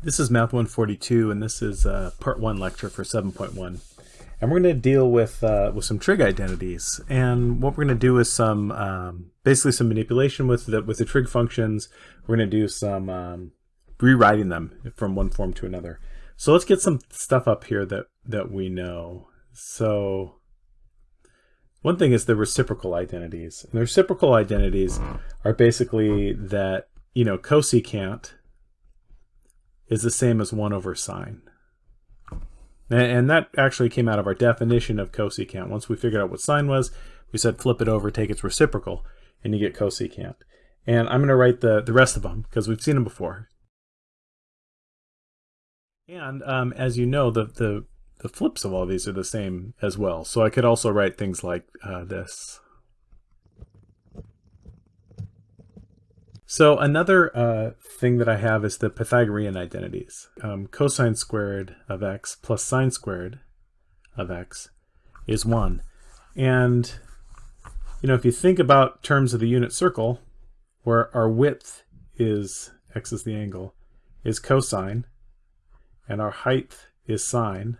This is Math 142, and this is uh, part one lecture for 7.1. And we're going to deal with uh, with some trig identities. And what we're going to do is some um, basically some manipulation with the with the trig functions. We're going to do some um, rewriting them from one form to another. So let's get some stuff up here that that we know. So one thing is the reciprocal identities. And the reciprocal identities are basically that you know cosecant is the same as 1 over sine. And that actually came out of our definition of cosecant. Once we figured out what sine was, we said flip it over, take its reciprocal, and you get cosecant. And I'm going to write the, the rest of them because we've seen them before. And um, as you know, the, the, the flips of all these are the same as well. So I could also write things like uh, this. So another uh, thing that I have is the Pythagorean identities. Um, cosine squared of x plus sine squared of x is 1. And, you know, if you think about terms of the unit circle, where our width is, x is the angle, is cosine, and our height is sine,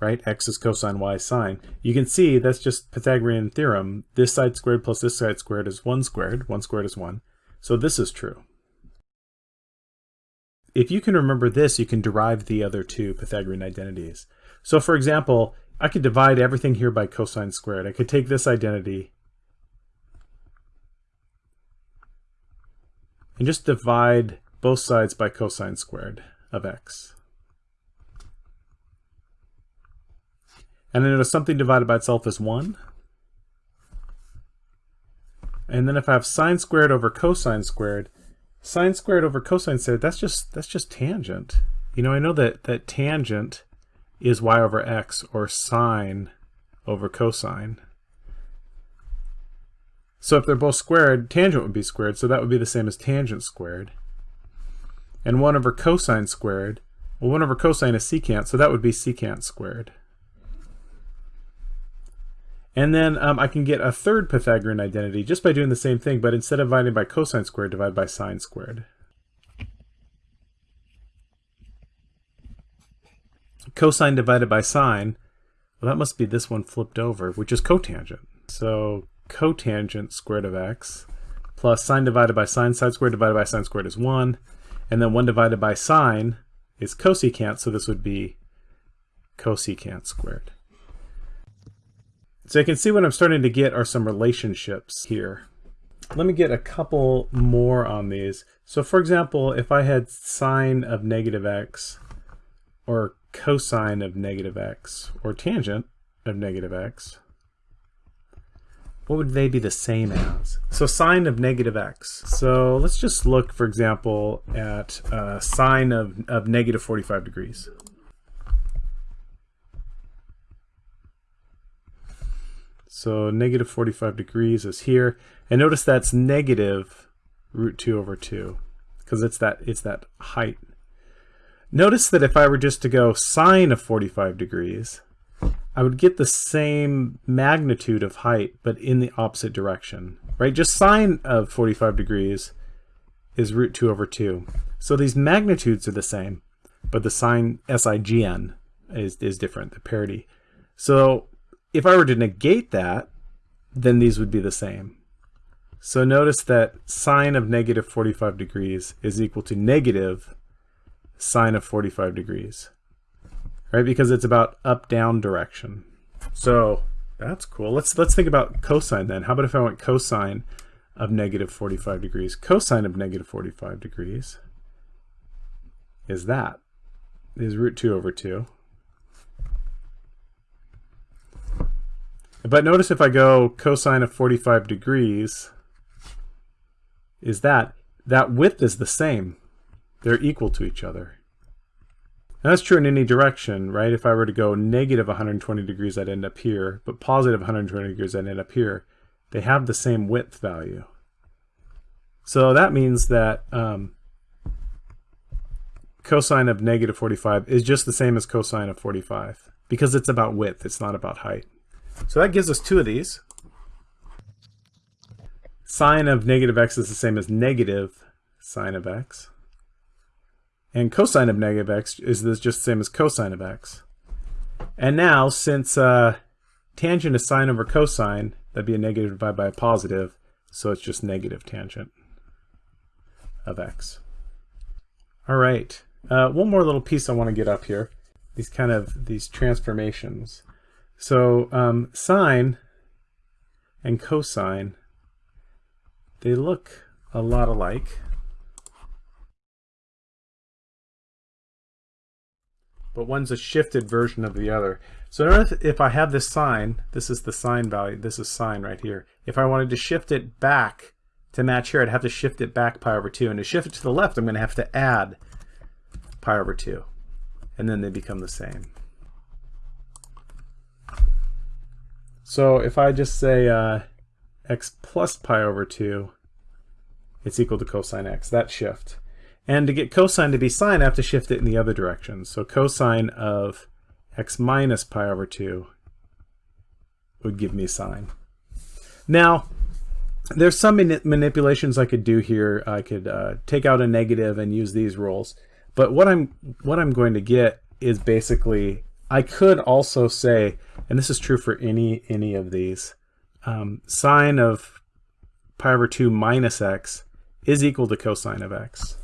right? X is cosine, Y sine. You can see that's just Pythagorean theorem. This side squared plus this side squared is 1 squared. 1 squared is 1. So this is true. If you can remember this, you can derive the other two Pythagorean identities. So for example, I could divide everything here by cosine squared. I could take this identity and just divide both sides by cosine squared of x. And then notice something divided by itself is 1. And then if I have sine squared over cosine squared, sine squared over cosine squared, that's just that's just tangent. You know, I know that, that tangent is y over x, or sine over cosine. So if they're both squared, tangent would be squared, so that would be the same as tangent squared. And 1 over cosine squared, well 1 over cosine is secant, so that would be secant squared. And then um, I can get a third Pythagorean identity just by doing the same thing, but instead of dividing by cosine squared, divide by sine squared. Cosine divided by sine, well that must be this one flipped over, which is cotangent. So cotangent squared of x plus sine divided by sine, sine squared divided by sine squared is 1. And then 1 divided by sine is cosecant, so this would be cosecant squared. So you can see what I'm starting to get are some relationships here. Let me get a couple more on these. So for example, if I had sine of negative x, or cosine of negative x, or tangent of negative x, what would they be the same as? So sine of negative x. So let's just look, for example, at uh, sine of, of negative 45 degrees. So negative 45 degrees is here. And notice that's negative root 2 over 2 because it's that it's that height. Notice that if I were just to go sine of 45 degrees, I would get the same magnitude of height, but in the opposite direction, right? Just sine of 45 degrees is root 2 over 2. So these magnitudes are the same, but the sign SIGN is, is different, the parity. So if I were to negate that, then these would be the same. So notice that sine of negative 45 degrees is equal to negative sine of 45 degrees, right? Because it's about up-down direction. So that's cool. Let's let's think about cosine then. How about if I went cosine of negative 45 degrees? Cosine of negative 45 degrees is that, is root 2 over 2. But notice if I go cosine of 45 degrees, is that, that width is the same. They're equal to each other. And that's true in any direction, right? If I were to go negative 120 degrees, I'd end up here, but positive 120 degrees, I'd end up here. They have the same width value. So that means that um, cosine of negative 45 is just the same as cosine of 45 because it's about width, it's not about height. So that gives us two of these. Sine of negative x is the same as negative sine of x. And cosine of negative x is this just the same as cosine of x. And now, since uh, tangent is sine over cosine, that'd be a negative divided by a positive, so it's just negative tangent of x. All right, uh, one more little piece I want to get up here, these kind of, these transformations. So um, sine and cosine, they look a lot alike. But one's a shifted version of the other. So if I have this sine, this is the sine value, this is sine right here. If I wanted to shift it back to match here, I'd have to shift it back pi over 2. And to shift it to the left, I'm going to have to add pi over 2. And then they become the same. So if I just say uh, x plus pi over 2, it's equal to cosine x, that shift. And to get cosine to be sine, I have to shift it in the other direction. So cosine of x minus pi over 2 would give me sine. Now, there's some manipulations I could do here. I could uh, take out a negative and use these rules. But what I'm what I'm going to get is basically I could also say, and this is true for any any of these, um, sine of pi over 2 minus x is equal to cosine of x.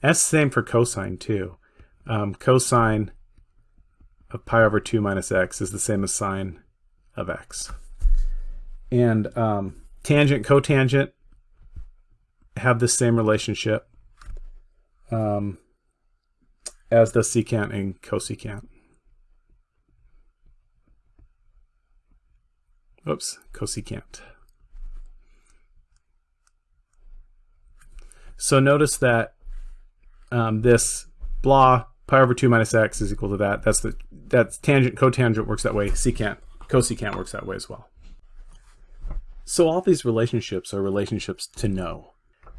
That's the same for cosine too. Um, cosine of pi over 2 minus x is the same as sine of x. And um, tangent, cotangent have the same relationship. Um, as does secant and cosecant. Oops, cosecant. So notice that um, this blah pi over 2 minus x is equal to that. That's the that's tangent, cotangent works that way. Secant, cosecant works that way as well. So all these relationships are relationships to know.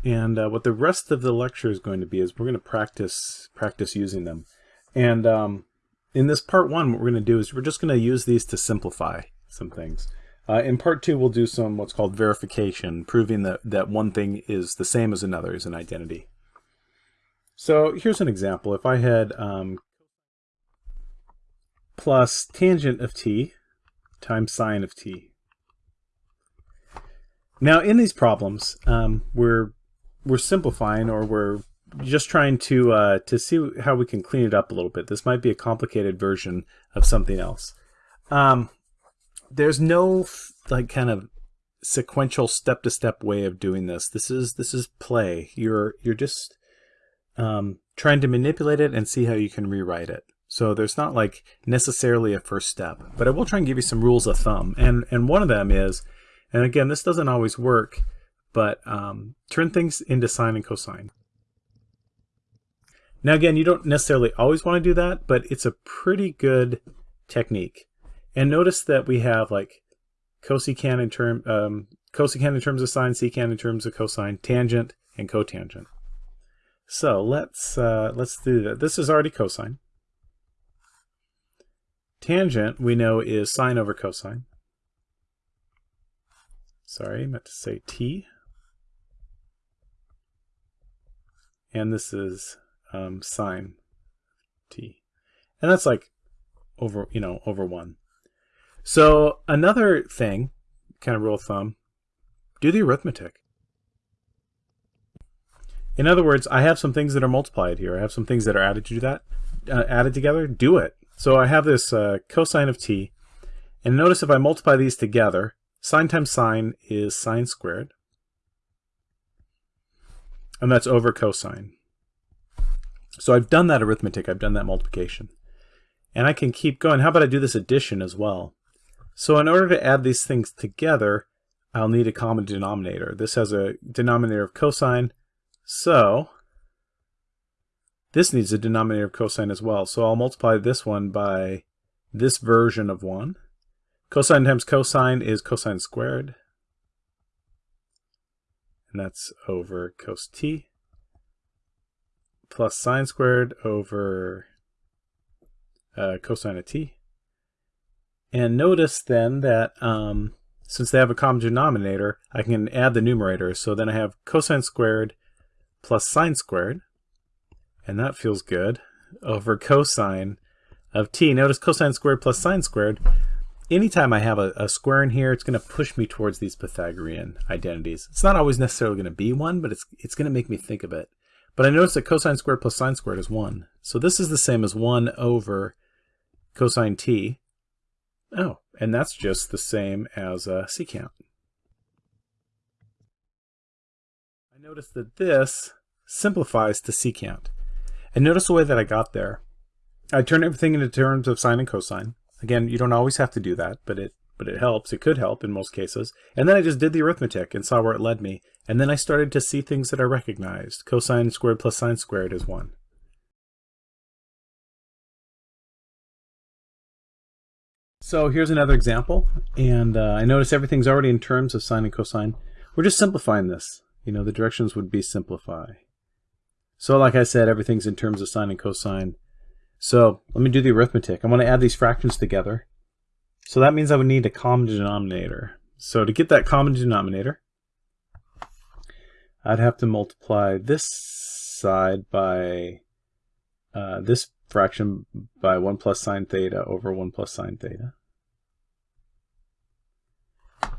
And uh, what the rest of the lecture is going to be is we're going to practice practice using them. And um, in this part one, what we're going to do is we're just going to use these to simplify some things. Uh, in part two, we'll do some what's called verification, proving that, that one thing is the same as another is an identity. So here's an example. If I had um, plus tangent of t times sine of t. Now in these problems, um, we're we're simplifying or we're just trying to uh, to see how we can clean it up a little bit. This might be a complicated version of something else. Um, there's no like kind of sequential step-to-step way of doing this. This is this is play. You're you're just um, trying to manipulate it and see how you can rewrite it. So there's not like necessarily a first step, but I will try and give you some rules of thumb. And and one of them is, and again, this doesn't always work but um, turn things into sine and cosine. Now again, you don't necessarily always want to do that, but it's a pretty good technique. And notice that we have like cosecant in term um, cosecant in terms of sine, secant in terms of cosine, tangent, and cotangent. So let's uh, let's do that. This is already cosine. Tangent we know is sine over cosine. Sorry, I meant to say t. and this is um, sine t. And that's like over, you know, over 1. So another thing, kind of rule of thumb, do the arithmetic. In other words, I have some things that are multiplied here. I have some things that are added to that, uh, added together. Do it. So I have this uh, cosine of t, and notice if I multiply these together, sine times sine is sine squared and that's over cosine. So I've done that arithmetic, I've done that multiplication. And I can keep going. How about I do this addition as well? So in order to add these things together, I'll need a common denominator. This has a denominator of cosine, so this needs a denominator of cosine as well. So I'll multiply this one by this version of 1. Cosine times cosine is cosine squared and that's over cos t plus sine squared over uh, cosine of t. And notice then that um, since they have a common denominator, I can add the numerator. So then I have cosine squared plus sine squared. and that feels good, over cosine of t. Notice cosine squared plus sine squared. Anytime I have a, a square in here, it's going to push me towards these Pythagorean identities. It's not always necessarily going to be one, but it's, it's going to make me think of it. But I notice that cosine squared plus sine squared is 1. So this is the same as 1 over cosine t. Oh, and that's just the same as uh, secant. I notice that this simplifies to secant. And notice the way that I got there. I turned everything into terms of sine and cosine. Again, you don't always have to do that, but it but it helps. It could help in most cases. And then I just did the arithmetic and saw where it led me. And then I started to see things that I recognized. Cosine squared plus sine squared is 1. So here's another example. And uh, I notice everything's already in terms of sine and cosine. We're just simplifying this. You know, the directions would be simplify. So like I said, everything's in terms of sine and cosine. So let me do the arithmetic. I want to add these fractions together. So that means I would need a common denominator. So to get that common denominator, I'd have to multiply this side by uh, this fraction by 1 plus sine theta over 1 plus sine theta.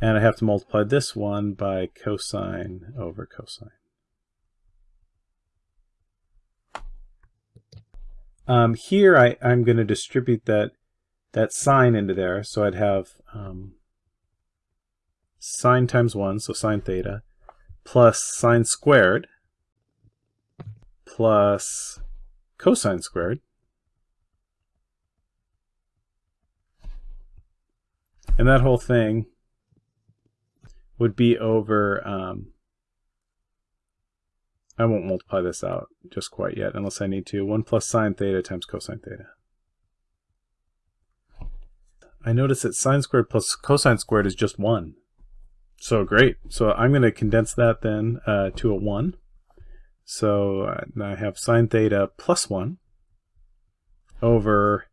And I have to multiply this one by cosine over cosine. Um, here I, I'm going to distribute that that sine into there. So I'd have um, sine times 1, so sine theta, plus sine squared, plus cosine squared. And that whole thing would be over, um, I won't multiply this out just quite yet unless I need to, 1 plus sine theta times cosine theta. I notice that sine squared plus cosine squared is just 1. So great. So I'm going to condense that then uh, to a 1. So uh, I have sine theta plus 1 over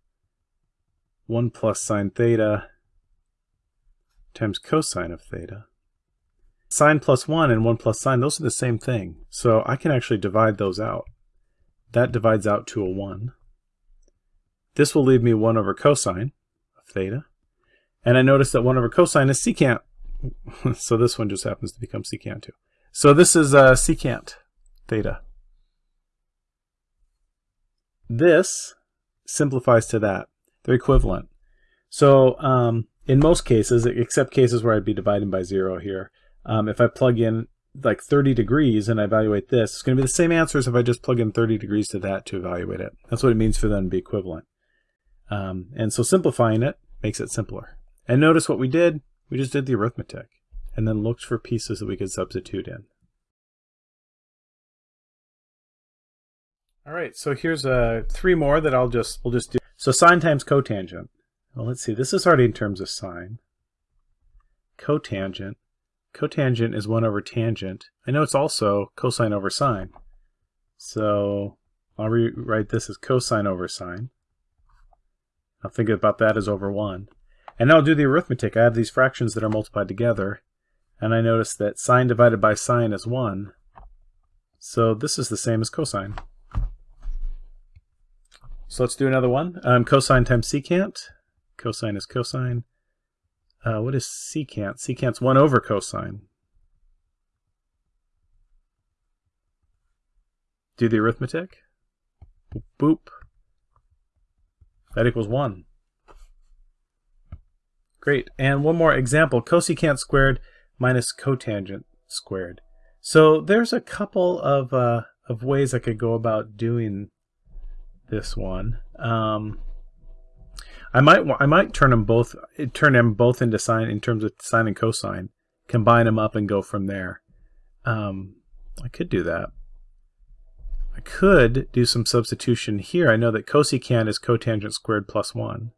1 plus sine theta times cosine of theta. Sine plus 1 and 1 plus sine, those are the same thing. So I can actually divide those out. That divides out to a 1. This will leave me 1 over cosine of theta. And I notice that 1 over cosine is secant. so this one just happens to become secant too. So this is uh, secant theta. This simplifies to that. They're equivalent. So um, in most cases, except cases where I'd be dividing by 0 here, um, if I plug in like 30 degrees and I evaluate this, it's going to be the same answer as if I just plug in 30 degrees to that to evaluate it. That's what it means for them to be equivalent. Um, and so simplifying it, makes it simpler. And notice what we did, we just did the arithmetic and then looked for pieces that we could substitute in. All right, so here's uh, three more that I'll just, we'll just do. So sine times cotangent. Well, let's see, this is already in terms of sine. Cotangent. Cotangent is 1 over tangent. I know it's also cosine over sine. So I'll rewrite this as cosine over sine. I'll think about that as over 1. And now I'll do the arithmetic. I have these fractions that are multiplied together. And I notice that sine divided by sine is 1. So this is the same as cosine. So let's do another one. Um, cosine times secant. Cosine is cosine. Uh, what is secant? Secant's 1 over cosine. Do the arithmetic. Boop. boop. That equals 1. Great. And one more example, cosecant squared minus cotangent squared. So there's a couple of, uh, of ways I could go about doing this one. Um, I might I might turn them both turn them both into sine in terms of sine and cosine, combine them up and go from there. Um, I could do that. I could do some substitution here. I know that cosecant is cotangent squared plus 1.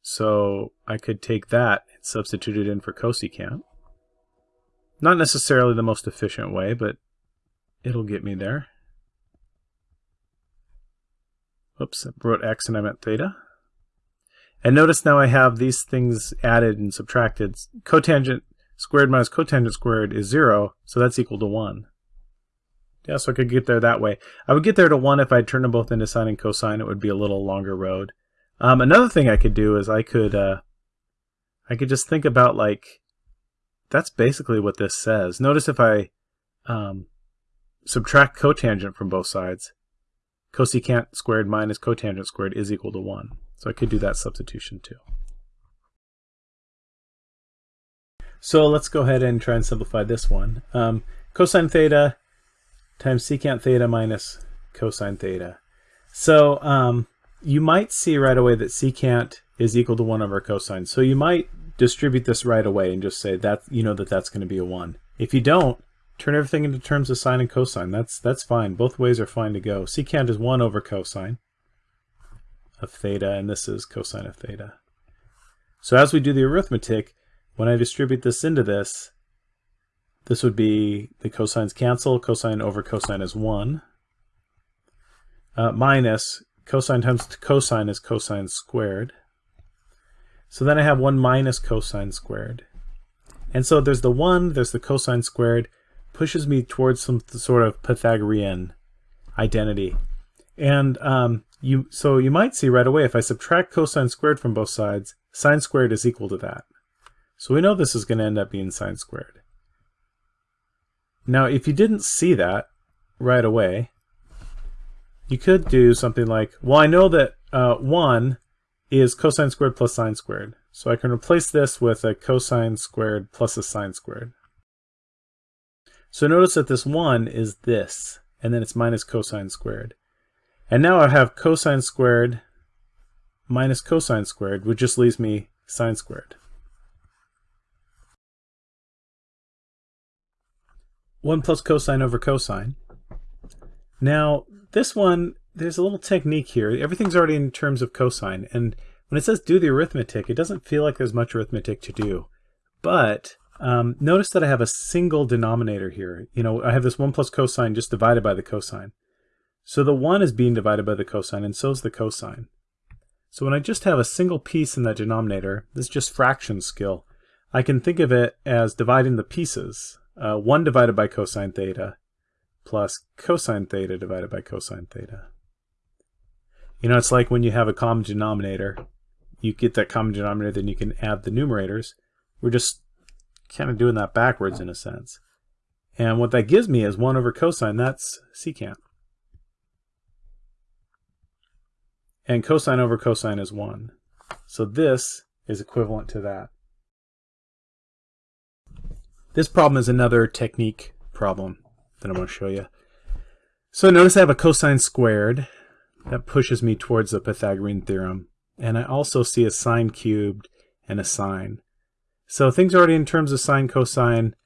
So I could take that and substitute it in for cosecant. Not necessarily the most efficient way, but it'll get me there. Oops, I wrote x and I meant theta. And notice now I have these things added and subtracted. Cotangent squared minus cotangent squared is 0, so that's equal to 1. Yeah, so I could get there that way. I would get there to 1 if I turned them both into sine and cosine. It would be a little longer road. Um, another thing I could do is I could uh, I could just think about like that's basically what this says. Notice if I um, subtract cotangent from both sides, cosecant squared minus cotangent squared is equal to 1. So I could do that substitution too. So let's go ahead and try and simplify this one. Um, cosine theta times secant theta minus cosine theta. So um, you might see right away that secant is equal to 1 over cosine. So you might distribute this right away and just say that you know that that's going to be a 1. If you don't, turn everything into terms of sine and cosine. That's that's fine. Both ways are fine to go. Secant is 1 over cosine of theta, and this is cosine of theta. So as we do the arithmetic, when I distribute this into this, this would be the cosines cancel. Cosine over cosine is 1. Uh, minus cosine times cosine is cosine squared. So then I have 1 minus cosine squared. And so there's the 1, there's the cosine squared, pushes me towards some sort of Pythagorean identity. And um, you so you might see right away if I subtract cosine squared from both sides, sine squared is equal to that. So we know this is going to end up being sine squared. Now if you didn't see that right away, you could do something like, well I know that uh, 1 is cosine squared plus sine squared. So I can replace this with a cosine squared plus a sine squared. So notice that this 1 is this, and then it's minus cosine squared. And now I have cosine squared minus cosine squared, which just leaves me sine squared. 1 plus cosine over cosine. Now, this one, there's a little technique here. Everything's already in terms of cosine, and when it says do the arithmetic, it doesn't feel like there's much arithmetic to do. But um, notice that I have a single denominator here. You know, I have this 1 plus cosine just divided by the cosine. So the 1 is being divided by the cosine, and so is the cosine. So when I just have a single piece in that denominator, this is just fraction skill, I can think of it as dividing the pieces. Uh, 1 divided by cosine theta plus cosine theta divided by cosine theta. You know, it's like when you have a common denominator, you get that common denominator, then you can add the numerators. We're just kind of doing that backwards in a sense. And what that gives me is 1 over cosine, that's secant. And cosine over cosine is 1. So this is equivalent to that. This problem is another technique problem that I'm going to show you. So notice I have a cosine squared. That pushes me towards the Pythagorean theorem. And I also see a sine cubed and a sine. So things are already in terms of sine, cosine.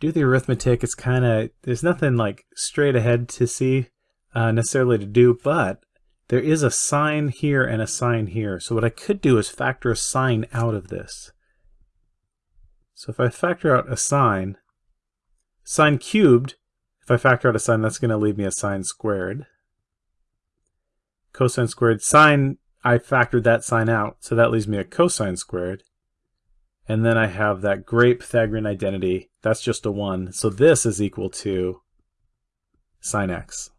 Do the arithmetic. It's kind of, there's nothing like straight ahead to see uh, necessarily to do, but there is a sine here and a sine here. So what I could do is factor a sine out of this. So if I factor out a sine, sine cubed, if I factor out a sine, that's going to leave me a sine squared. Cosine squared, sine, I factored that sine out, so that leaves me a cosine squared. And then I have that great Pythagorean identity. That's just a 1. So this is equal to sine x.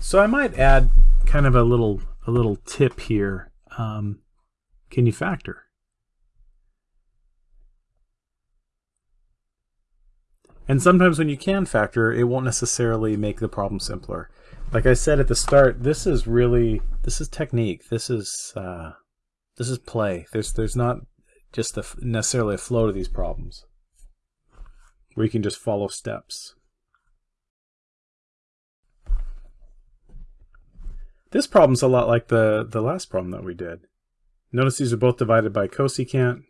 So I might add kind of a little a little tip here. Um, can you factor? And sometimes when you can factor, it won't necessarily make the problem simpler. Like I said at the start, this is really, this is technique. This is uh, this is play. There's there's not just a, necessarily a flow to these problems where you can just follow steps. This problem's a lot like the, the last problem that we did. Notice these are both divided by cosecant.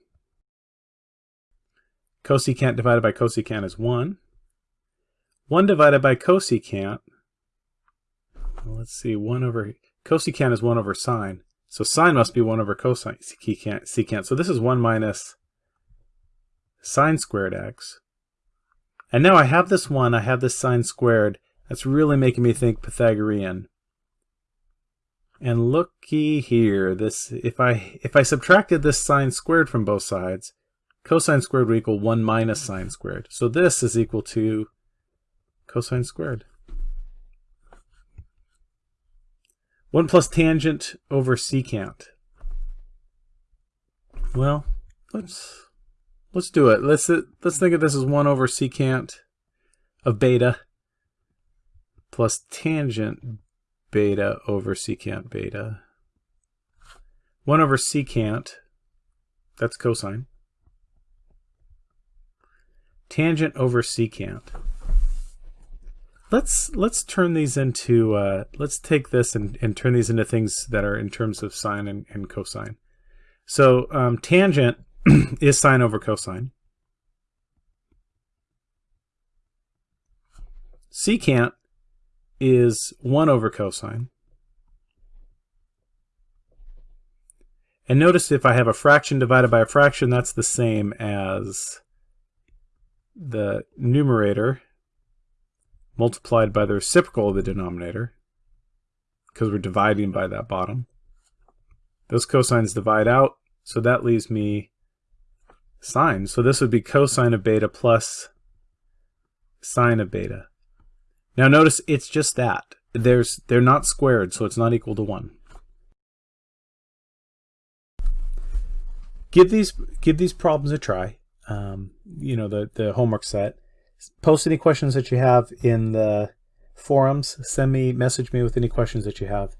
Cosecant divided by cosecant is 1. 1 divided by cosecant, well, let's see, 1 over, cosecant is 1 over sine. So sine must be 1 over cosine secant. secant. So this is 1 minus sine squared x. And now I have this 1, I have this sine squared. That's really making me think Pythagorean. And looky here, this if I if I subtracted this sine squared from both sides, cosine squared would equal 1 minus sine squared. So this is equal to cosine squared. 1 plus tangent over secant. Well, let's let's do it. Let's let's think of this as 1 over secant of beta plus tangent beta over secant beta. 1 over secant, that's cosine. Tangent over secant. Let's let's turn these into uh, let's take this and, and turn these into things that are in terms of sine and, and cosine. So um, tangent is sine over cosine. Secant is 1 over cosine. And notice if I have a fraction divided by a fraction, that's the same as the numerator multiplied by the reciprocal of the denominator, because we're dividing by that bottom. Those cosines divide out, so that leaves me sine. So this would be cosine of beta plus sine of beta. Now notice it's just that. There's They're not squared, so it's not equal to 1. Give these, give these problems a try. Um, you know, the, the homework set post any questions that you have in the forums. Send me, message me with any questions that you have.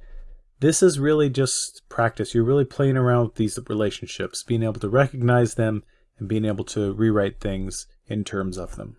This is really just practice. You're really playing around with these relationships, being able to recognize them and being able to rewrite things in terms of them.